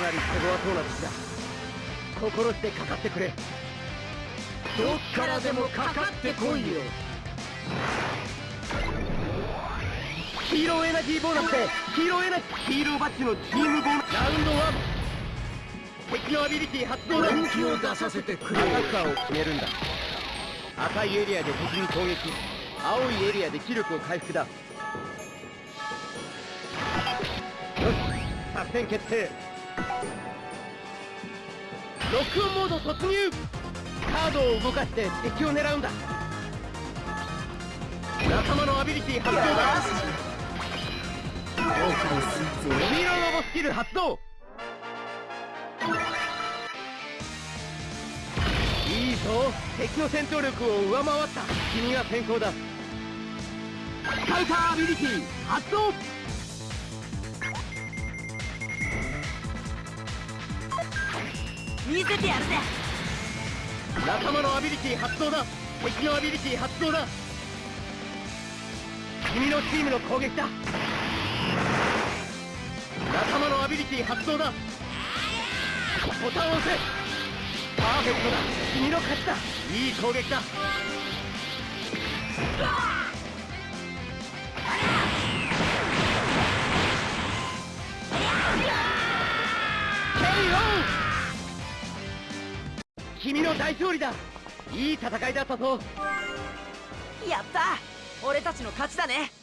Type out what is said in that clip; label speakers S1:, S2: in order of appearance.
S1: なり手強そうな敵だ。心してかかってくれ。どっからでもかかってこいよ。ヒーローエナジーボーナスでヒーローエナジーヒーローバッジのチームボーナス。ラウンド1敵のアビリティ発動だ。
S2: 本気を出させてくれ
S1: アタッカーを決めるんだ赤いエリアで敵に攻撃。青いエリアで気力を回復だ。よし作戦決定ロックオンモード突入。カードを動かして敵を狙うんだ。仲間のアビリティ発動だ。
S2: 後悔すぞ
S1: ヒーロボスキル発動。いいぞ。敵の戦闘力を上回った。君が先行だ。カウターアビリティ発動。
S3: 見せてやるぜ。
S1: 仲間のアビリティ発動だ。敵のアビリティ発動だ。君のチームの攻撃だ。仲間のアビリティ発動だ。ボタンを押せ。パーフェクトだ。君の勝ちだ。いい攻撃だ。ケイオン！君の大勝利だ。いい戦いだったぞ。
S3: やった。俺たちの勝ちだね。